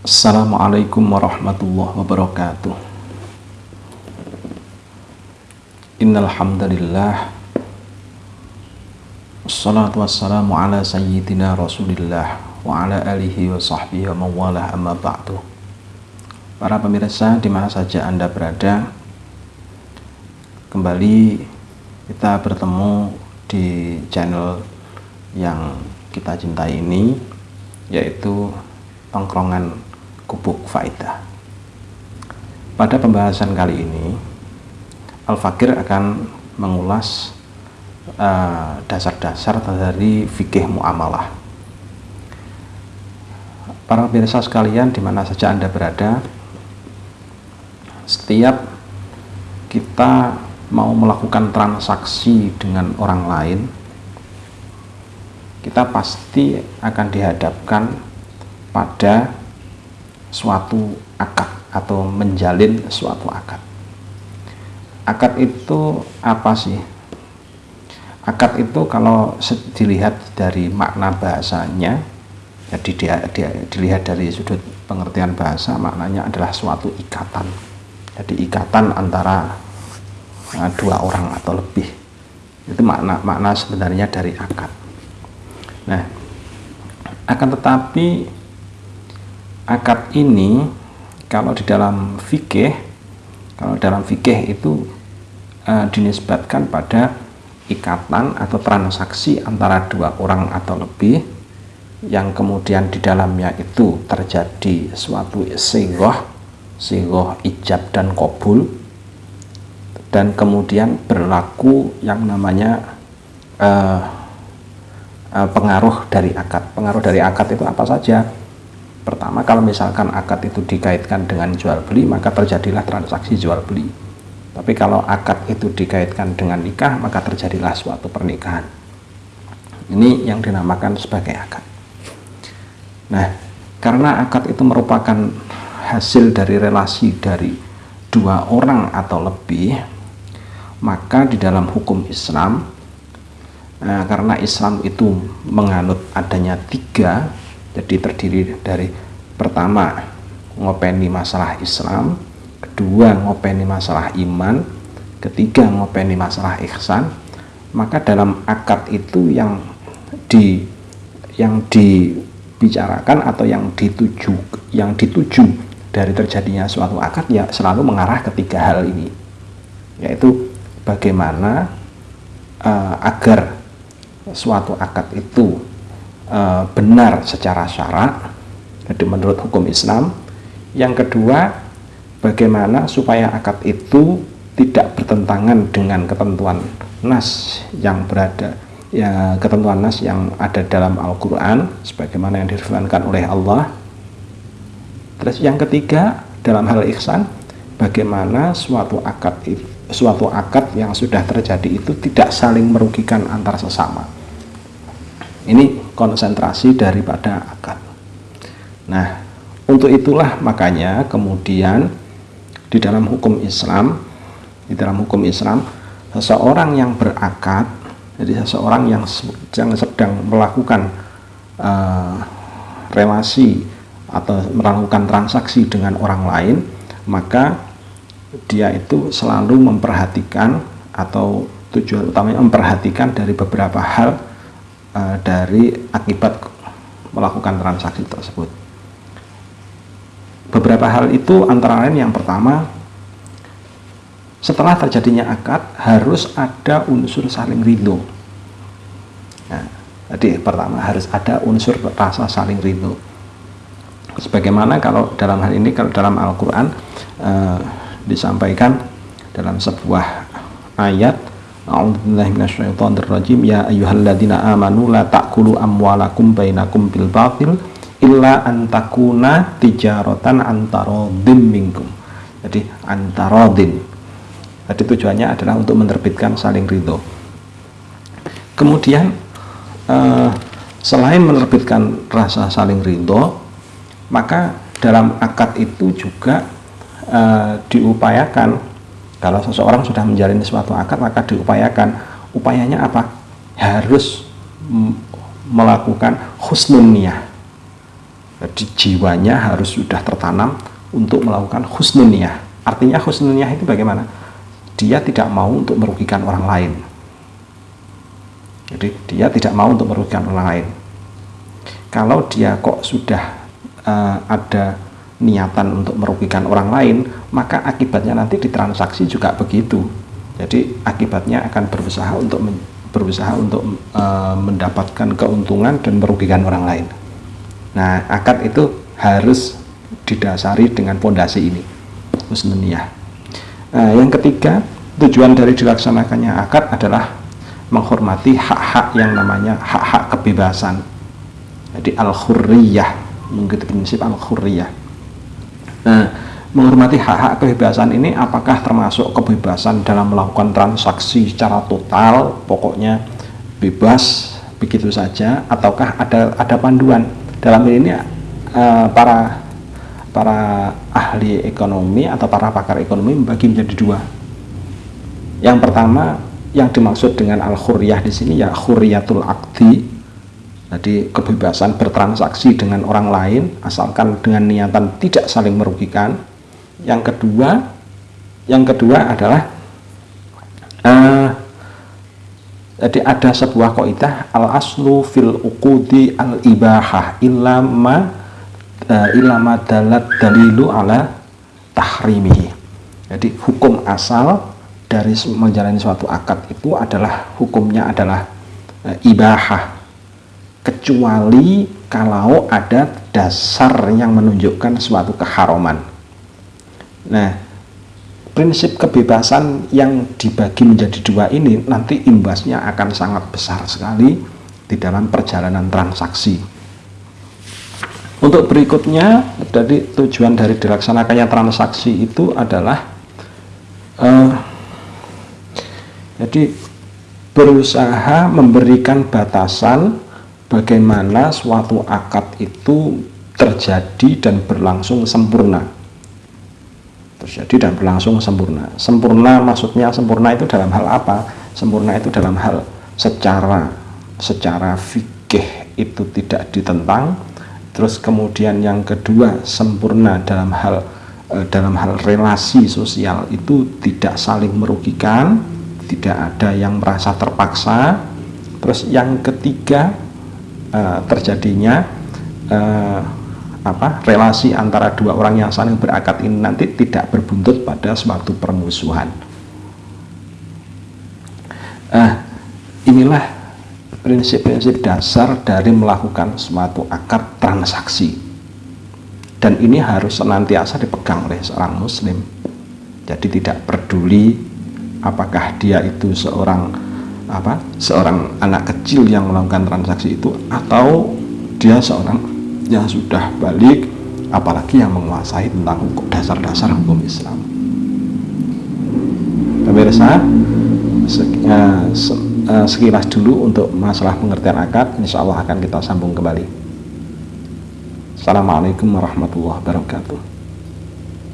Assalamualaikum warahmatullahi wabarakatuh. Innalhamdulillah. Assalatu wassalamu ala sayyidina rasulillah Wa ala alihi wa sahbihi wa mawalah amma ba'du. Para pemirsa di mana saja anda berada Kembali kita bertemu di channel yang kita cintai ini Yaitu tongkrongan kubuk faidah. Pada pembahasan kali ini, Al-Fakir akan mengulas eh, dasar-dasar uh, dari fikih muamalah. Para pemirsa sekalian, di mana saja Anda berada, setiap kita mau melakukan transaksi dengan orang lain, kita pasti akan dihadapkan pada suatu akad atau menjalin suatu akad. Akad itu apa sih? Akad itu kalau dilihat dari makna bahasanya, jadi dia, dia dilihat dari sudut pengertian bahasa, maknanya adalah suatu ikatan. Jadi ikatan antara uh, dua orang atau lebih. Itu makna makna sebenarnya dari akad. Nah, akan tetapi akad ini kalau di dalam fikih kalau dalam fikih itu uh, dinisbatkan pada ikatan atau transaksi antara dua orang atau lebih yang kemudian di dalamnya itu terjadi suatu sigoh sigoh ijab dan kobul dan kemudian berlaku yang namanya uh, pengaruh dari akad. Pengaruh dari akad itu apa saja Pertama, kalau misalkan akad itu dikaitkan dengan jual beli, maka terjadilah transaksi jual beli. Tapi kalau akad itu dikaitkan dengan nikah, maka terjadilah suatu pernikahan. Ini yang dinamakan sebagai akad. Nah, karena akad itu merupakan hasil dari relasi dari dua orang atau lebih, maka di dalam hukum Islam, eh, karena Islam itu menganut adanya tiga jadi terdiri dari pertama ngopeni masalah Islam. Kedua ngopeni masalah iman. Ketiga ngopeni masalah ihsan. Maka dalam akad itu yang di yang dibicarakan atau yang dituju yang dituju dari terjadinya suatu akad ya selalu mengarah ketiga hal ini. Yaitu bagaimana uh, agar suatu akad itu uh, benar secara syarak jadi menurut hukum Islam yang kedua bagaimana supaya akad itu tidak bertentangan dengan ketentuan nas yang berada ya ketentuan nas yang ada dalam Al-Qur'an sebagaimana yang difirmankan oleh Allah. Terus yang ketiga dalam hal ihsan bagaimana suatu akad suatu akad yang sudah terjadi itu tidak saling merugikan antar sesama. Ini konsentrasi daripada akad. Nah, untuk itulah makanya kemudian di dalam hukum Islam, di dalam hukum Islam, seseorang yang berakad, jadi seseorang yang sedang, sedang melakukan uh, relasi atau melakukan transaksi dengan orang lain, maka dia itu selalu memperhatikan atau tujuan utamanya memperhatikan dari beberapa hal uh, dari akibat melakukan transaksi tersebut. Beberapa hal itu antara lain yang pertama, setelah terjadinya akad harus ada unsur saling ridho. Nah, jadi pertama harus ada unsur rasa saling ridho. Sebagaimana kalau dalam hal ini kalau dalam Al-Quran uh, disampaikan dalam sebuah ayat ya ayyuhalladzina amanu la ta'kulu amwalakum bainakum bil illa antakuna tijaratan antarodin minkum. Jadi antarodin. Jadi tujuannya adalah untuk menerbitkan saling ridho. Kemudian eh, selain menerbitkan rasa saling ridho maka dalam akad itu juga eh, diupayakan kalau seseorang sudah menjalin suatu akad maka diupayakan. Upayanya apa? Harus melakukan husnun niyah jadi jiwanya harus sudah tertanam untuk melakukan husnuniyah artinya husnuniyah itu bagaimana? Dia tidak mau untuk merugikan orang lain. Jadi dia tidak mau untuk merugikan orang lain. Kalau dia kok sudah uh, ada niatan untuk merugikan orang lain maka akibatnya nanti di transaksi juga begitu. Jadi akibatnya akan berusaha untuk berusaha untuk uh, mendapatkan keuntungan dan merugikan orang lain nah akad itu harus didasari dengan pondasi ini husnuniyah nah, yang ketiga tujuan dari dilaksanakannya akad adalah menghormati hak-hak yang namanya hak-hak kebebasan. Jadi al-hurriyah mengikuti prinsip al-hurriyah nah menghormati hak-hak kebebasan ini apakah termasuk kebebasan dalam melakukan transaksi secara total pokoknya bebas begitu saja ataukah ada ada panduan dalam ini uh, para para ahli ekonomi atau para pakar ekonomi membagi menjadi dua. Yang pertama yang dimaksud dengan al-hurriyah di sini ya hurriyatul akdi jadi kebebasan bertransaksi dengan orang lain asalkan dengan niatan tidak saling merugikan. Yang kedua yang kedua adalah uh, jadi ada sebuah kaidah al aslu fil uqudi al ibahah ilama uh, ilama dalat dalilu ala tahrimihi. Jadi hukum asal dari menjalani suatu akad itu adalah hukumnya adalah e, ibahah. Kecuali kalau ada dasar yang menunjukkan suatu keharuman. Nah prinsip kebebasan yang dibagi menjadi dua ini nanti imbasnya akan sangat besar sekali di dalam perjalanan transaksi untuk berikutnya dari tujuan dari dilaksanakannya transaksi itu adalah uh, jadi berusaha memberikan batasan bagaimana suatu akad itu terjadi dan berlangsung sempurna. Terjadi dan berlangsung sempurna. Sempurna maksudnya sempurna itu dalam hal apa? Sempurna itu dalam hal secara secara fikih itu tidak ditentang. Terus kemudian yang kedua sempurna dalam hal eh, dalam hal relasi sosial itu tidak saling merugikan tidak ada yang merasa terpaksa terus yang ketiga uh, terjadinya uh, apa relasi antara dua orang yang saling berakad ini nanti tidak berbuntut pada suatu permusuhan. Uh, inilah prinsip-prinsip dasar dari melakukan suatu akad transaksi. Dan ini harus senantiasa dipegang oleh seorang muslim. Jadi tidak peduli apakah dia itu seorang apa seorang anak kecil yang melakukan transaksi itu atau dia seorang yang sudah balik apalagi yang menguasai tentang hukum dasar-dasar hukum Islam. Pemirsa eh, eh, sekilas dulu untuk masalah pengertian akad insya Allah akan kita sambung kembali. Assalamualaikum warahmatullahi wabarakatuh